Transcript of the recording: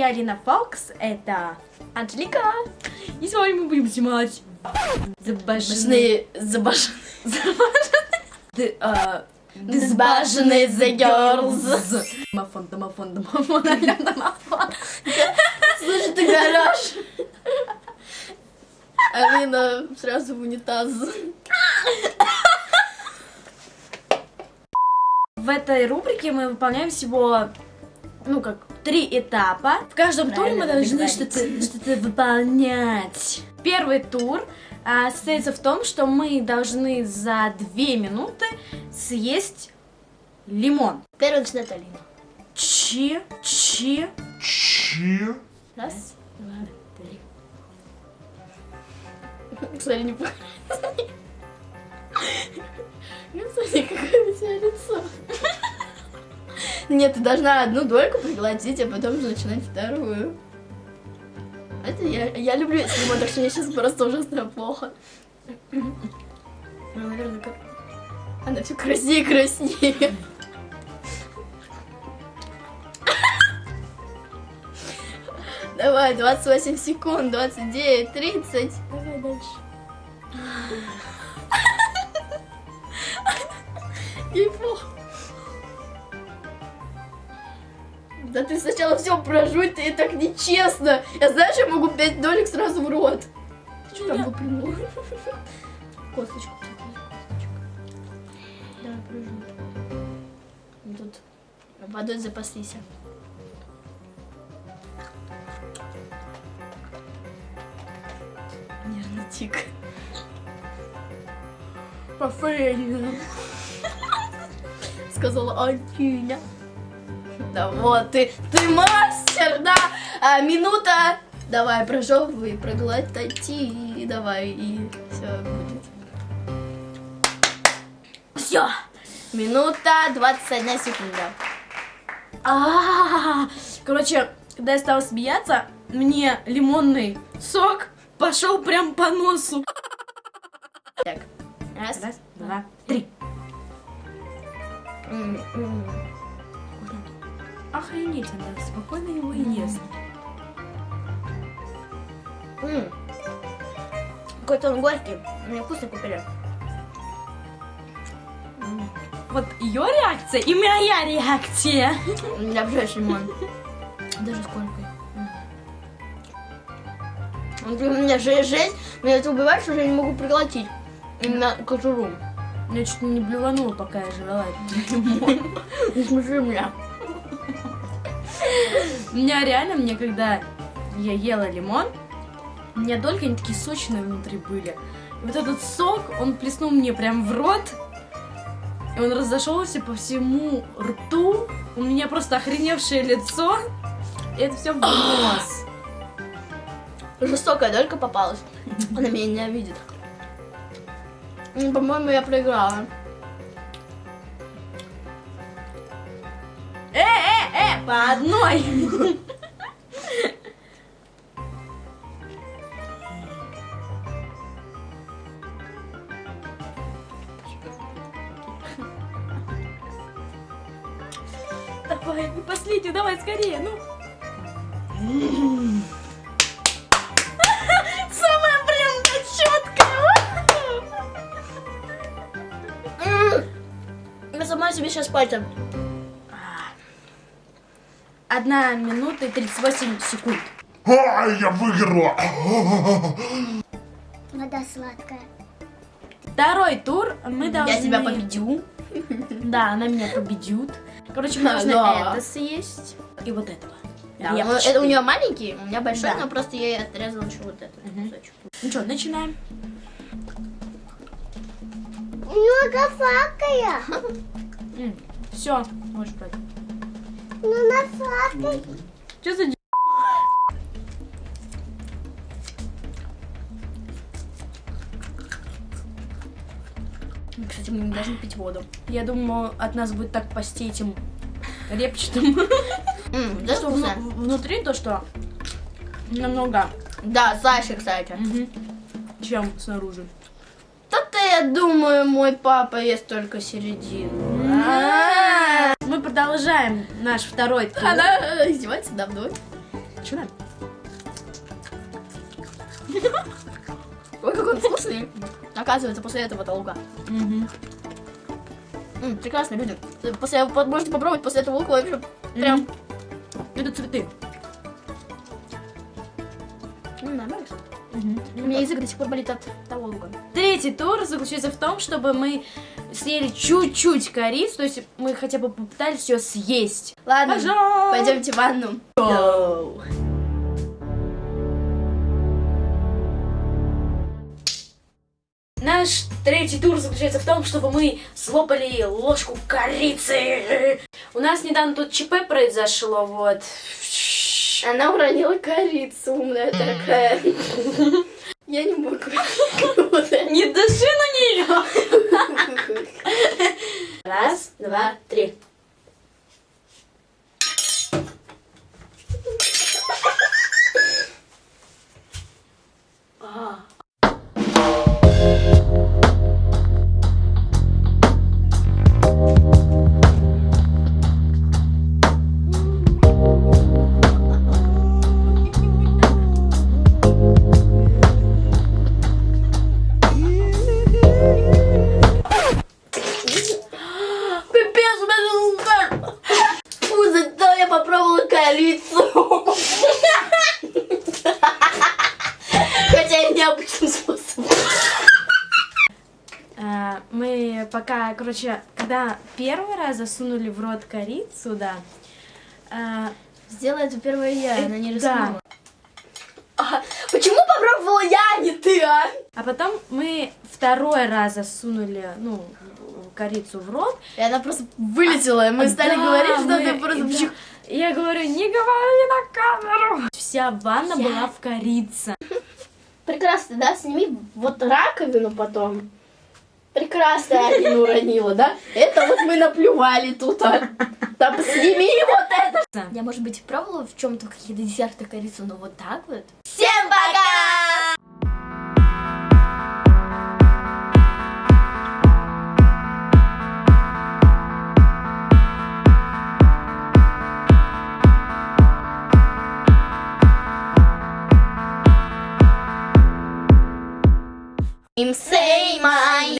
я Алина Фокс, это Анжелика. И сегодня мы будем снимать. Забашенные, забашенные, забашенные the girls. Домофон, домофон, домофон, домофон. Слушай, ты гараж. Алина сразу в унитаз. В этой рубрике мы выполняем всего, ну как, три этапа. В каждом туре мы должны что-то что выполнять. Первый тур а, состоится в том, что мы должны за две минуты съесть лимон. Первый начинает Алина. Чи, чи, Чи? Раз, два, три. Кстати, не похоже. Ну, смотри, какое у тебя лицо. Нет, ты должна одну дольку проглотить, а потом уже начинать вторую. Это я, я люблю лимон, так что мне сейчас просто ужасно плохо. Ну, наверное, как... Она все краснее и краснее. Давай, 28 секунд, 29, 30. Давай дальше. Ей плохо. Да ты сначала все прожуй, ты так нечестно. Я знаешь, я могу 5 долек сразу в рот. Ты что там выплюнула? Косточку. Давай, прожуй. Ну, Тут водой запаслись. Нервный тик. Пофейно. Сказала Антиня. Да вот ты, ты мастер, да. А, минута. Давай, прожевывай, проглотати, и давай, и все будет. Все. Минута 21 секунда. А, Короче, когда я стала смеяться, мне лимонный сок пошел прям по носу. Так. Раз. Раз, два, три. М. Охренеть, она спокойно его и ест. М. Какой-то он горький. Мне вкусно купили. Вот ее реакция и моя реакция. Я обожаю лимон. Даже с колькой. Он говорит, У меня же жесть, меня это убивает, что я не могу проглотить. Именно кожуру. Я чуть не блеванула, пока я жрала. Не смеши меня. У меня реально, мне когда я ела лимон, у меня дольки, они такие сочные внутри были. И вот этот сок, он плеснул мне прям в рот, и он разошелся по всему рту. У меня просто охреневшее лицо, и это все в нос. Жестокая долька попалась. Она меня ненавидит. По-моему, я проиграла. Э, э, э, по одной. Давай, последнюю, давай скорее, ну. Самая прям четкая. Я сама себе сейчас пальцем. Одна минута и 38 секунд. Ай, я выиграла! Вода сладкая. Второй тур мы должны... Я тебя победю. Да, она меня победит. Короче, мы А, должны да. это съесть и вот этого. Да, Репчатый. это у нее маленький, у меня большой, Да. но просто я ей отрезала еще вот этот кусочек. Ну что, начинаем. Много сладкая. Все, можешь брать. Ну, на сладкой. Что за Кстати, мы не должны пить воду. Я думаю, от нас будет так пасти этим репчатым. Да, Что вну- внутри то, что намного, Да, Саша, кстати. чем снаружи. Да-то я думаю, мой папа ест только середину. Мы продолжаем наш второй тур. Она издевается надо мной. Что надо? Ой, какой он вкусный. Оказывается, после этого-то лука. Угу. Прекрасно, люди. После, по- можете попробовать после этого лука вообще прям... Это цветы. М, нормально. У меня язык до сих пор болит от того лука. Третий тур заключается в том, чтобы мы съели чуть-чуть корицу, то есть мы хотя бы попытались ее съесть. Ладно, Пожалуйста. пойдемте в ванну. Наш третий тур заключается в том, чтобы мы слопали ложку корицы. У нас недавно тут ЧП произошло, вот. Она уронила корицу, умная такая. Я не могу. Не дыши на нее. Раз, два, три. Пока, короче, когда первый раз засунули в рот корицу, да, а, Сделай это первое я, она не Да. рискнула. А, почему попробовала я, а не ты, а? а потом мы второй раз засунули, ну, корицу в рот. И она просто вылетела, и мы стали Да, говорить, что мы- ты просто... да. Я говорю, не говори на камеру. Вся ванна была в корице. Прекрасно, да? Сними вот раковину потом. Прекрасно Алина уронила, да? Это вот мы наплювали тут, а. Там сними вот это. Я, может быть, пробовала в чем-то какие-то десерты корицу, но вот так вот. Всем пока! Say my